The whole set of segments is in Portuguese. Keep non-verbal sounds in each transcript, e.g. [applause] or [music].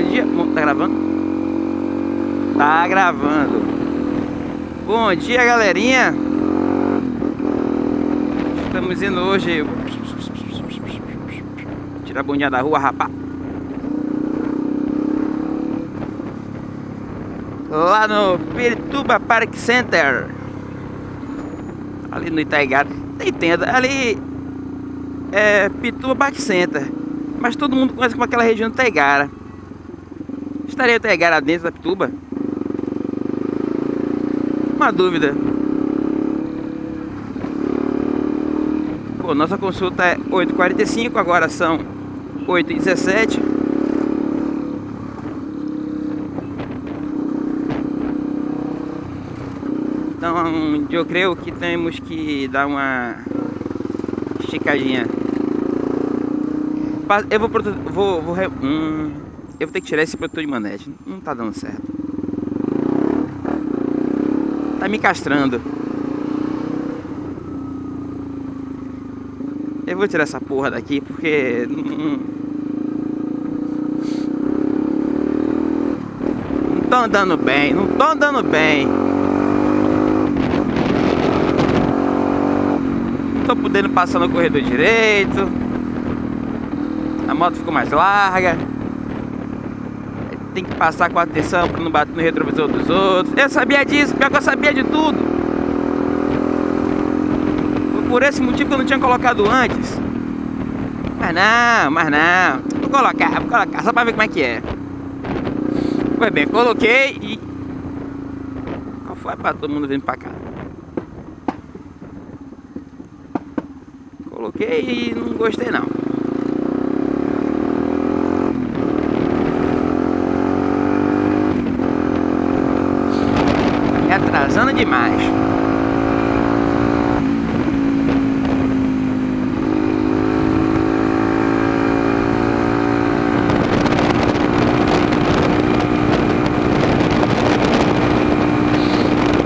Bom dia. Tá gravando? Tá gravando. Bom dia, galerinha. Estamos indo hoje. Tirar a bundinha da rua, rapaz. Lá no Pirituba Park Center. Ali no Itaigara. Tem tenda. Ali é Pituba Park Center. Mas todo mundo conhece como aquela região do Taigara. Estaria Taigara dentro da Pituba? Uma dúvida. Pô, nossa consulta é 8h45, agora são 8h17. Então eu creio que temos que dar uma esticadinha. Eu vou, vou, vou hum, eu vou ter que tirar esse protetor de manete. Não tá dando certo. Tá me castrando. Eu vou tirar essa porra daqui porque não, tô andando bem, não tô andando bem. Não tô podendo passar no corredor direito a moto ficou mais larga. Tem que passar com atenção para não bater no retrovisor dos outros. Eu sabia disso, pior que eu sabia de tudo. Foi por esse motivo que eu não tinha colocado antes. Mas não, mas não. Vou colocar, vou colocar, só para ver como é que é. Foi bem, coloquei e... Qual foi para todo mundo vindo para cá? Coloquei e não gostei não. Atrasando demais.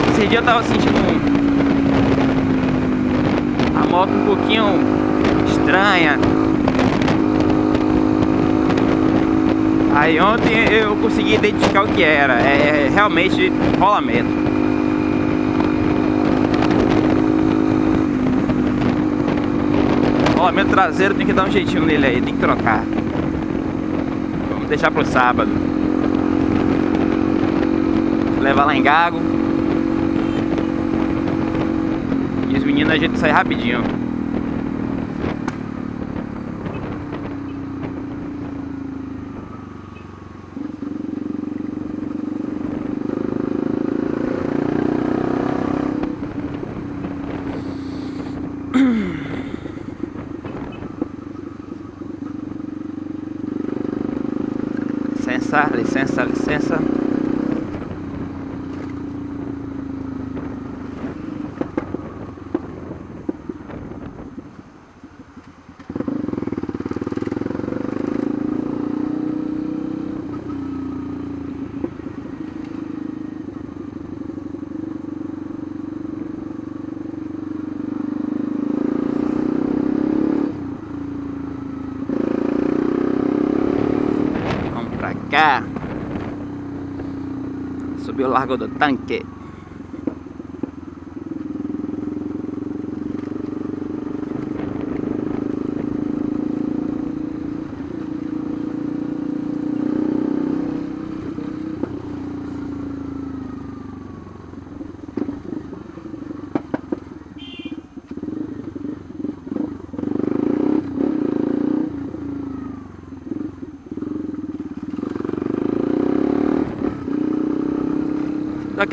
Esse dia eu tava sentindo a moto um pouquinho estranha. Aí ontem eu consegui identificar o que era, é realmente rolamento. Rolamento traseiro tem que dar um jeitinho nele aí, tem que trocar. Vamos deixar pro sábado. Levar lá em Gago. E os meninos a gente sai rapidinho. Licença, licença, licença. Cá. Subiu o Largo do Tanque.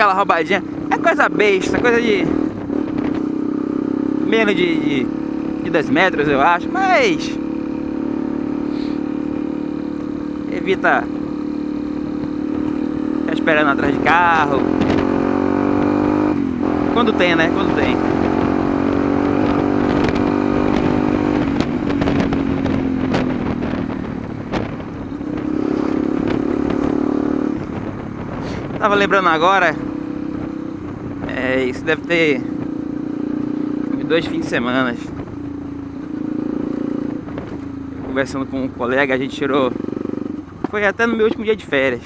Aquela roubadinha. É coisa besta, coisa de. menos de, de, de 10 metros, eu acho, mas. Evita. Ficar esperando atrás de carro. Quando tem, né? Quando tem. Tava lembrando agora é, isso deve ter dois fins de semana. Conversando com um colega, a gente tirou Foi até no meu último dia de férias.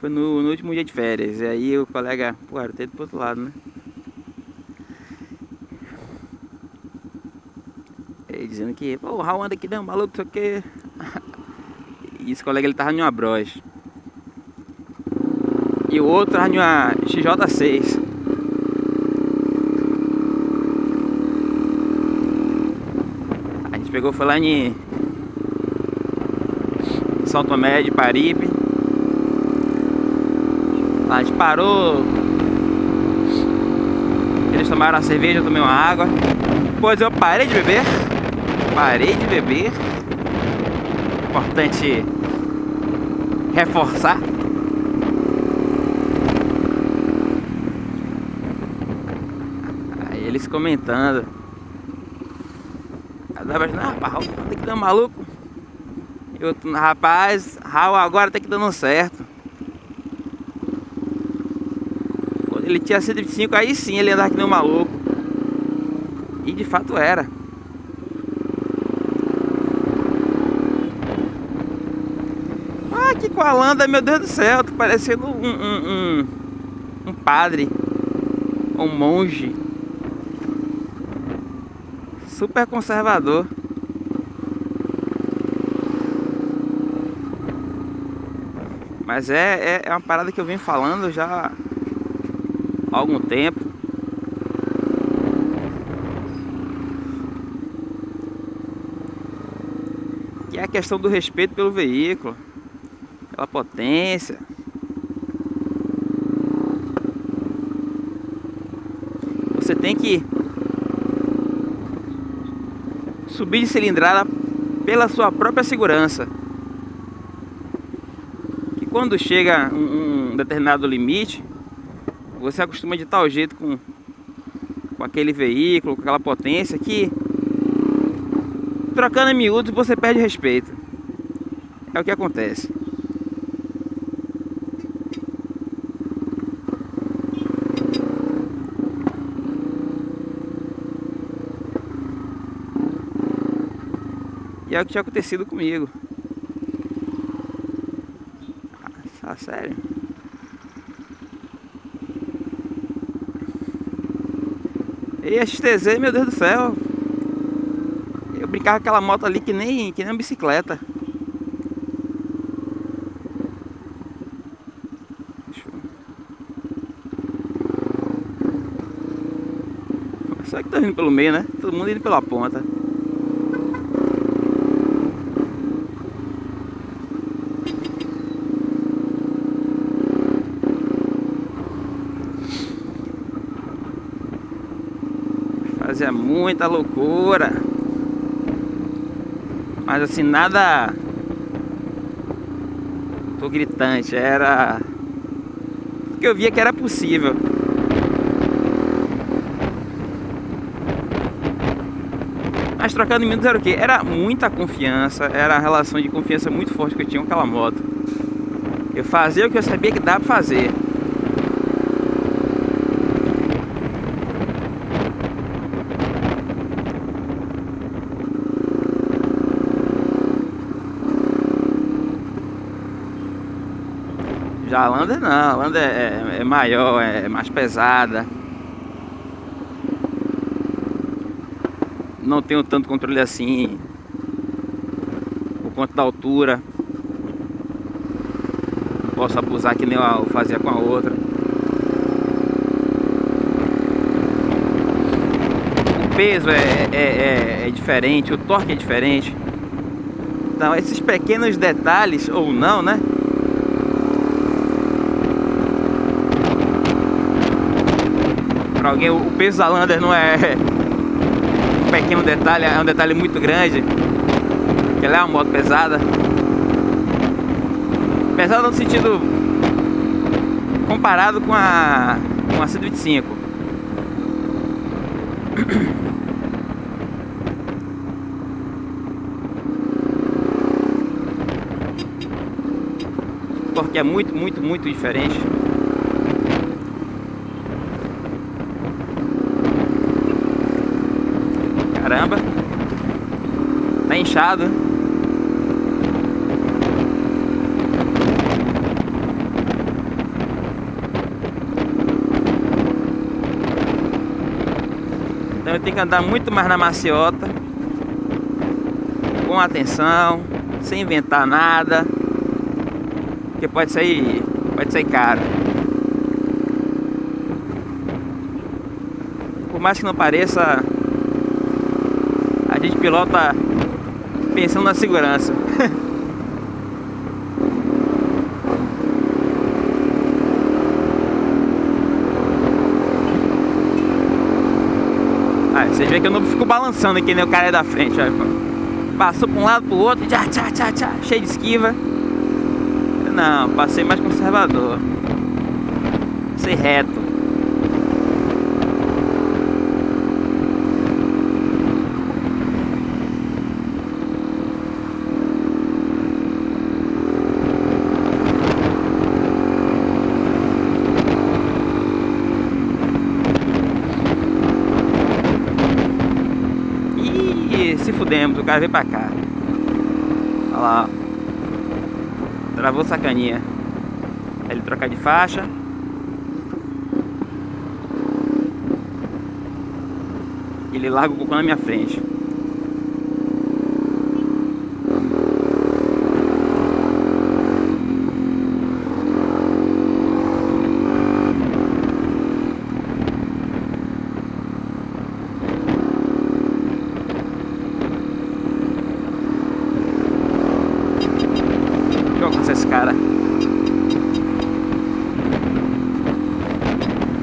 Foi no, no último dia de férias. E aí o colega, pô, era ter pro outro lado, né? Ele dizendo que, pô, o Raul anda aqui, não, maluco, isso aqui. E esse colega ele tava numa Bros. E o outro tava numa XJ6. A gente pegou, foi lá em São Tomé de Paripe. A gente parou. Eles tomaram a cerveja, eu tomei uma água. Depois eu parei de beber. Parei de beber. Importante reforçar. Aí eles comentando. Ah, rapaz, Raul que maluco. E outro, rapaz, Raul agora tem que dando certo. Quando ele tinha 125, aí sim ele andava que nem um maluco. E de fato era. Ah, que coalanda, meu Deus do céu, tô parecendo um, um, um, um padre, um monge. Super conservador. Mas é, é, é uma parada que eu venho falando já há algum tempo. Que é a questão do respeito pelo veículo, pela potência. Você tem que subir de cilindrada pela sua própria segurança. Que quando chega um, um determinado limite, você acostuma de tal jeito com, com aquele veículo, com aquela potência que trocando em miúdos você perde respeito. É o que acontece. E é o que tinha acontecido comigo. Ah, sério. E a XTZ, meu Deus do céu. Eu brincava com aquela moto ali que nem, que nem uma bicicleta. Só que tá indo pelo meio, né? Todo mundo indo pela ponta. Fazia muita loucura. Mas assim, nada... Tô gritante, era... Porque eu via que era possível. Mas trocando minutos era o quê? Era muita confiança, era a relação de confiança muito forte que eu tinha com aquela moto. Eu fazia o que eu sabia que dava pra fazer. Já a Lander não, a Lander é, é maior, é mais pesada. Não tenho tanto controle assim por conta da altura. Não posso abusar que nem eu fazia com a outra. O peso é, é, é, é diferente, o torque é diferente. Então esses pequenos detalhes, ou não, né? Para alguém, o peso da Lander não é [laughs] um pequeno detalhe, é um detalhe muito grande. Ela é uma moto pesada. Pesada no sentido comparado com a, com a 125. [coughs] Porque é muito, muito, muito diferente. Caramba. Tá inchado. Então eu tenho que andar muito mais na maciota. Com atenção, sem inventar nada. Porque pode sair, pode sair caro. Por mais que não pareça, gente pilota pensando na segurança. [laughs] Aí, vocês veem que eu não fico balançando aqui, né? O cara é da frente, olha. Passou pra um lado pro outro, tchá, tchá, tchá, tchá, cheio de esquiva. Não, passei mais conservador. Passei reto. se cara veio pra cá. Olha lá, ó. Travou sacaninha. Ele trocar de faixa. Ele larga o cocô na minha frente. esse cara.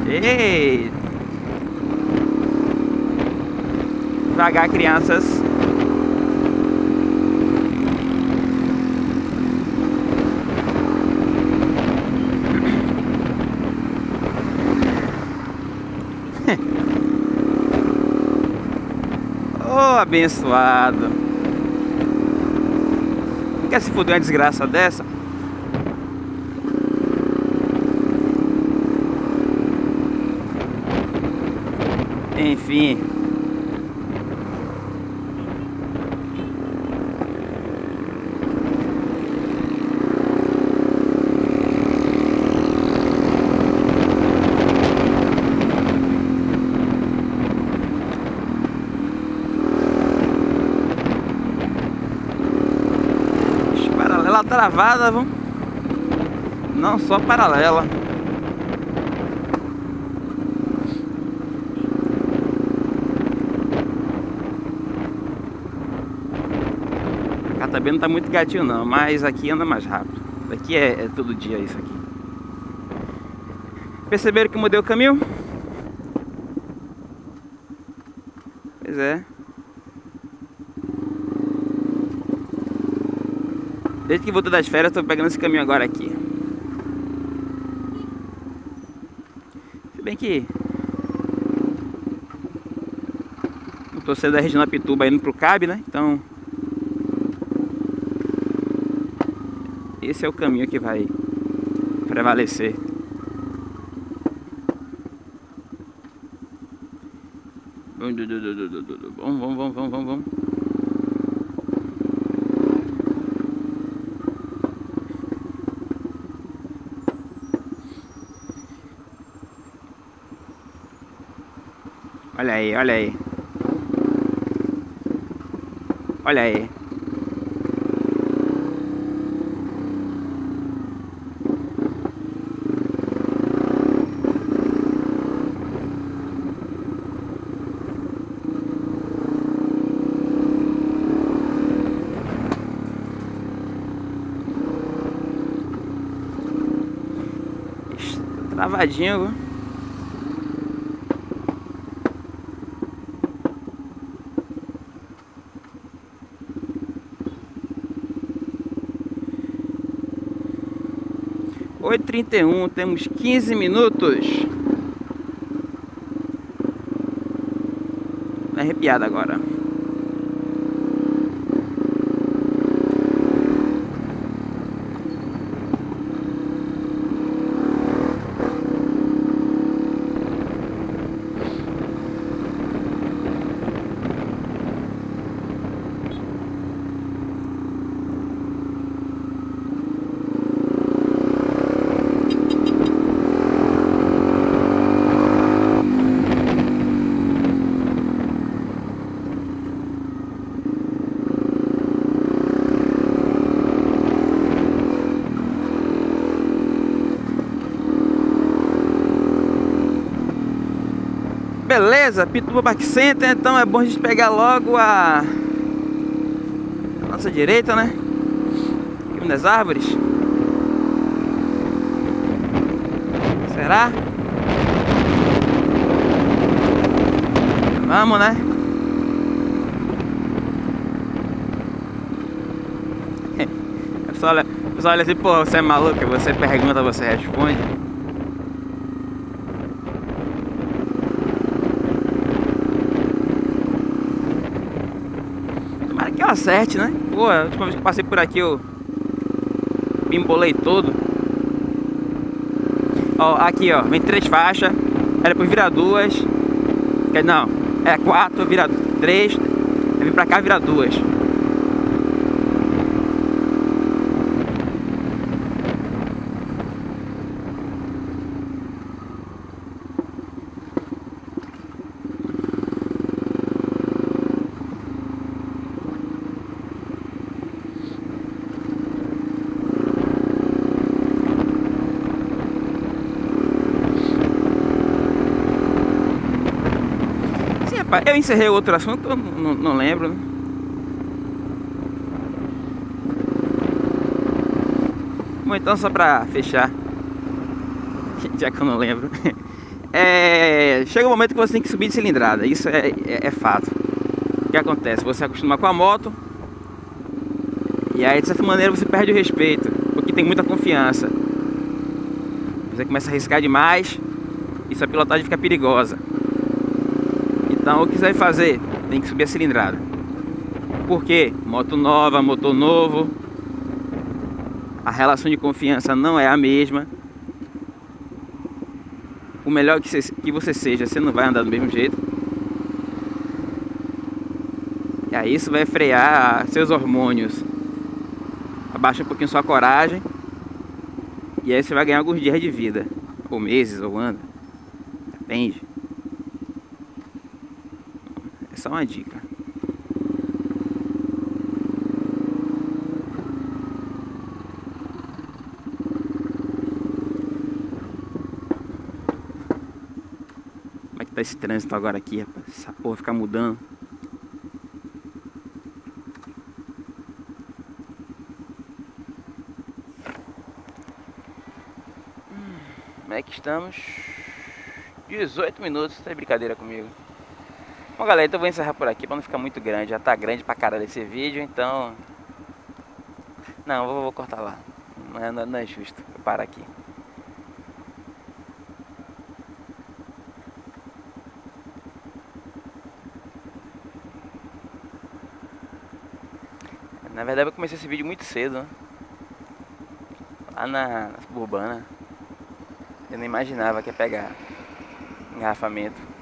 Ei! Devagar, crianças. [laughs] oh, abençoado. Não quer se fuder uma desgraça dessa? Enfim. Paralela travada, vamos. Não só paralela. também não tá muito gatinho não, mas aqui anda mais rápido. Daqui é, é todo dia isso aqui. Perceberam que mudei o caminho? Pois é. Desde que voltei das férias, estou pegando esse caminho agora aqui. Se bem que... Eu tô saindo da região da Pituba indo pro Cabe, né? Então... esse é o caminho que vai prevalecer. Vamos, vamos, vamos, vamos, vamos. Olha aí, olha aí. Olha aí. Travadinho, viu? Oito trinta e um, temos quinze minutos. Arrepiado agora. Beleza, Pituba Park Center, então é bom a gente pegar logo a, a nossa direita, né? Aqui das árvores. Será? Vamos, né? [laughs] O pessoal olha, pessoal olha assim, pô, você é maluco, você pergunta, você responde. Tomara que eu acerte, né? Pô, a última vez que passei por aqui eu me embolei todo. Ó, aqui ó, vem três faixas, era depois virar duas. Não, é quatro, vira três, vem pra cá vira duas. Eu encerrei outro assunto, não, não lembro. Né? Bom, então só pra fechar, [laughs] já que eu não lembro. [laughs] É, chega um momento que você tem que subir de cilindrada, isso é, é, é fato. O que acontece? Você acostuma com a moto, e aí de certa maneira você perde o respeito, porque tem muita confiança. Você começa a arriscar demais, e sua pilotagem fica perigosa. Então o que você vai fazer? Tem que subir a cilindrada. Por quê? Moto nova, motor novo. A relação de confiança não é a mesma. O melhor que você, seja, você não vai andar do mesmo jeito. E aí isso vai frear seus hormônios. Abaixa um pouquinho sua coragem. E aí você vai ganhar alguns dias de vida. Ou meses, ou anos. Depende. Só uma dica. Como é que tá esse trânsito agora aqui, rapaz? Essa porra fica mudando. Como é que estamos? 18 minutos, tá de brincadeira comigo. Bom galera, então vou encerrar por aqui para não ficar muito grande. Já tá grande pra caralho esse vídeo, então... Não, vou, vou cortar lá. Não é, não é justo. Eu paro aqui. Na verdade eu comecei esse vídeo muito cedo, né? Lá na, na suburbana. Eu não imaginava que ia pegar engarrafamento.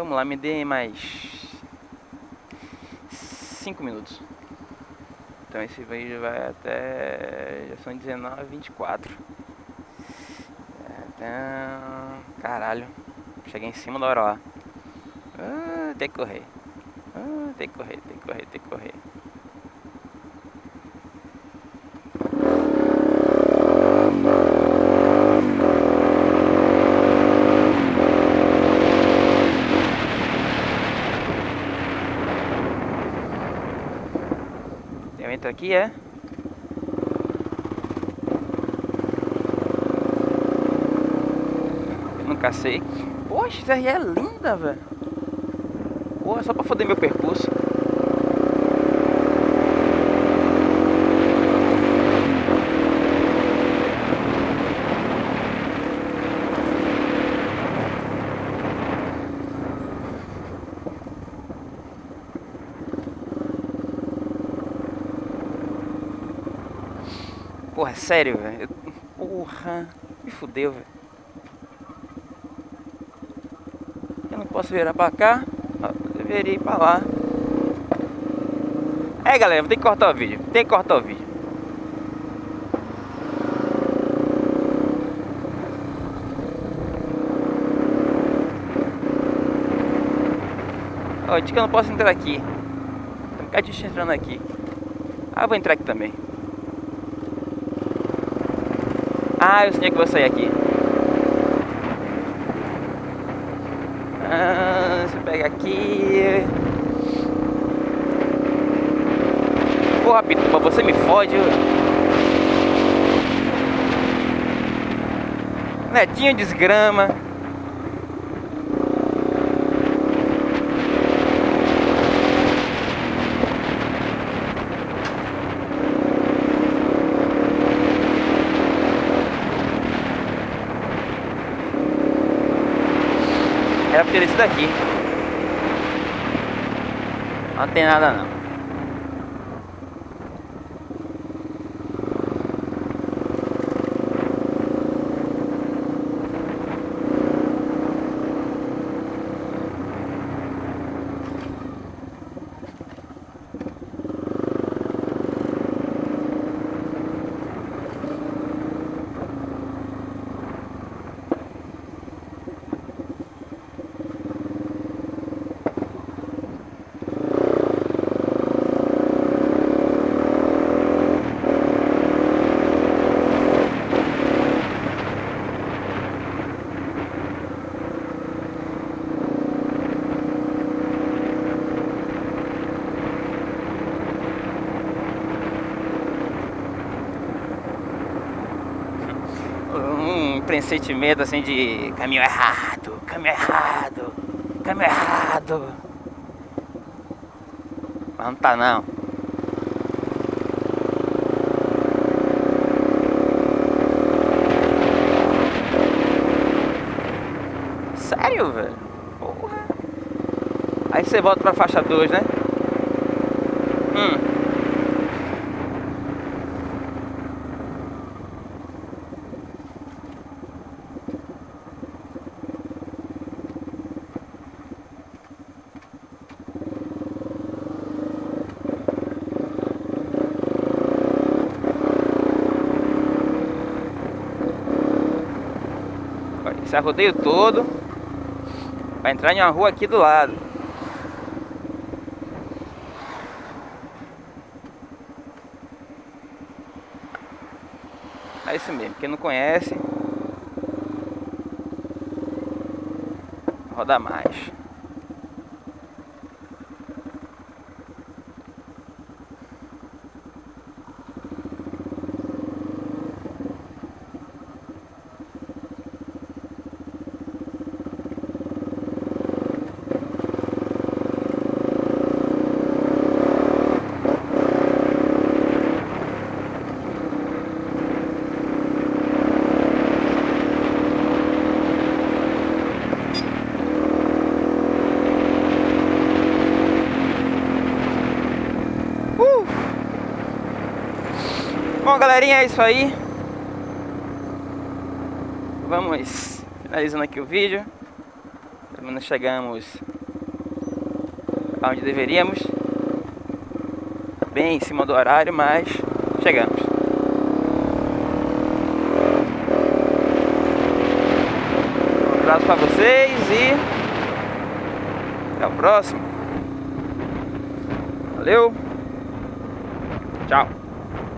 Vamos lá, me dê mais 5 minutos. Então esse vídeo vai até. Já são 19 24 então, Caralho. Cheguei em cima da hora lá. Ah, tem que correr. Ah, tem que correr, tem que correr, tem que correr. Aqui é? Nunca sei. Poxa, isso aí é linda, velho. Porra, só pra foder meu percurso Porra, é sério, velho. Porra, me fudeu, velho. Eu não posso virar pra cá. Eu ir pra lá. É, galera, ter que cortar o vídeo. Tem que cortar o vídeo. Ó, oh, que eu não posso entrar aqui. Tem um bocadinho entrando aqui. Ah, vou entrar aqui também. Ah, eu tinha que vou sair aqui. Ah, pega aqui. Porra, Pituba, você me fode. Netinho desgrama. Era esse daqui. Não tem nada não. um pressentimento assim de caminho errado, caminho errado, caminho errado. Mas não tá não. Sério, velho? Porra. Aí você volta pra faixa 2, né? Hum. Esse rodeio todo Vai entrar em uma rua aqui do lado. É isso mesmo, quem não conhece Roda mais Bom, galerinha, é isso aí. Vamos finalizando aqui o vídeo. Pelo menos chegamos aonde deveríamos. Bem em cima do horário, mas chegamos. Um abraço para vocês e até o próximo. Valeu.